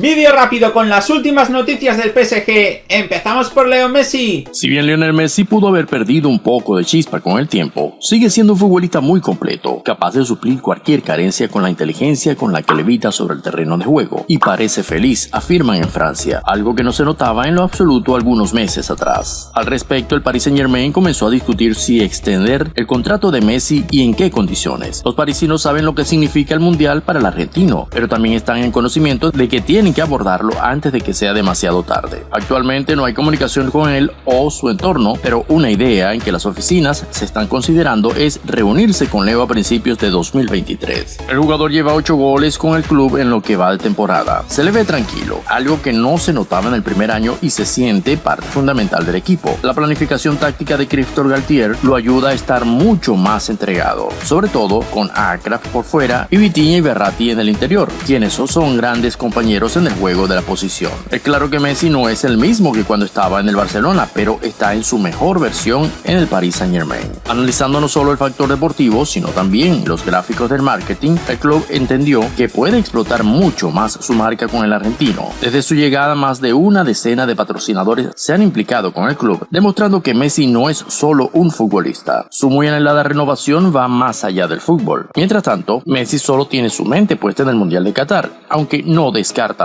Vídeo rápido con las últimas noticias del PSG. Empezamos por Leo Messi. Si bien Lionel Messi pudo haber perdido un poco de chispa con el tiempo, sigue siendo un futbolista muy completo, capaz de suplir cualquier carencia con la inteligencia con la que levita sobre el terreno de juego y parece feliz, afirman en Francia, algo que no se notaba en lo absoluto algunos meses atrás. Al respecto, el Paris Saint Germain comenzó a discutir si extender el contrato de Messi y en qué condiciones. Los parisinos saben lo que significa el mundial para el argentino, pero también están en conocimiento de que que abordarlo antes de que sea demasiado tarde. Actualmente no hay comunicación con él o su entorno, pero una idea en que las oficinas se están considerando es reunirse con Leo a principios de 2023. El jugador lleva 8 goles con el club en lo que va de temporada. Se le ve tranquilo, algo que no se notaba en el primer año y se siente parte fundamental del equipo. La planificación táctica de Christophe Galtier lo ayuda a estar mucho más entregado, sobre todo con Akraf por fuera y Vitinha y Berratti en el interior, quienes son grandes compañeros en el juego de la posición. Es claro que Messi no es el mismo que cuando estaba en el Barcelona, pero está en su mejor versión en el Paris Saint Germain. Analizando no solo el factor deportivo, sino también los gráficos del marketing, el club entendió que puede explotar mucho más su marca con el argentino. Desde su llegada, más de una decena de patrocinadores se han implicado con el club, demostrando que Messi no es solo un futbolista. Su muy anhelada renovación va más allá del fútbol. Mientras tanto, Messi solo tiene su mente puesta en el Mundial de Qatar, aunque no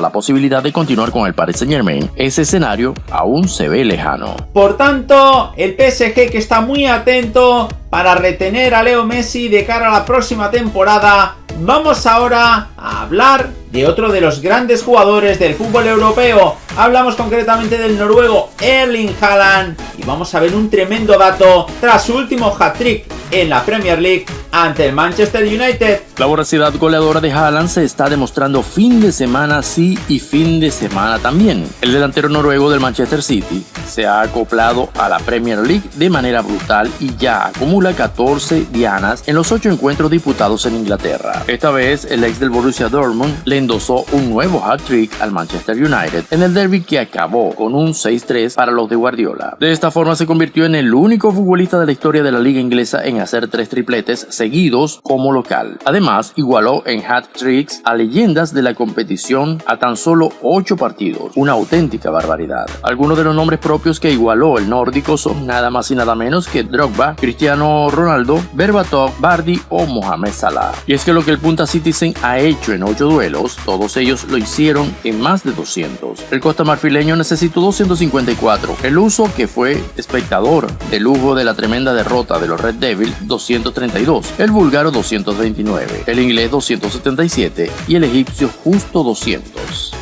la posibilidad de continuar con el Paris Saint Germain, ese escenario aún se ve lejano. Por tanto, el PSG que está muy atento para retener a Leo Messi de cara a la próxima temporada, vamos ahora a hablar de otro de los grandes jugadores del fútbol europeo. Hablamos concretamente del noruego Erling Haaland y vamos a ver un tremendo dato tras su último hat-trick en la Premier League ante el Manchester United. La voracidad goleadora de Haaland se está demostrando fin de semana sí y fin de semana también. El delantero noruego del Manchester City se ha acoplado a la Premier League de manera brutal y ya acumula 14 dianas en los 8 encuentros disputados en Inglaterra. Esta vez el ex del Borussia Dortmund le endosó un nuevo hat-trick al Manchester United en el derby que acabó con un 6-3 para los de Guardiola. De esta forma se convirtió en el único futbolista de la historia de la liga inglesa en hacer tres tripletes seguidos como local. Además, igualó en hat-tricks a leyendas de la competición a tan solo 8 partidos, una auténtica barbaridad. Algunos de los nombres propios que igualó el nórdico son nada más y nada menos que Drogba, Cristiano Ronaldo, Berbatov, Bardi o Mohamed Salah. Y es que lo que el Punta Citizen ha hecho en 8 duelos, todos ellos lo hicieron en más de 200. El costa marfileño necesitó 254, el uso que fue espectador de lujo de la tremenda derrota de los Red Devils 232, el búlgaro 229, el inglés 277 y el egipcio justo 200.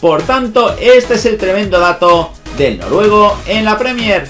Por tanto, este es el tremendo dato del noruego en la Premier.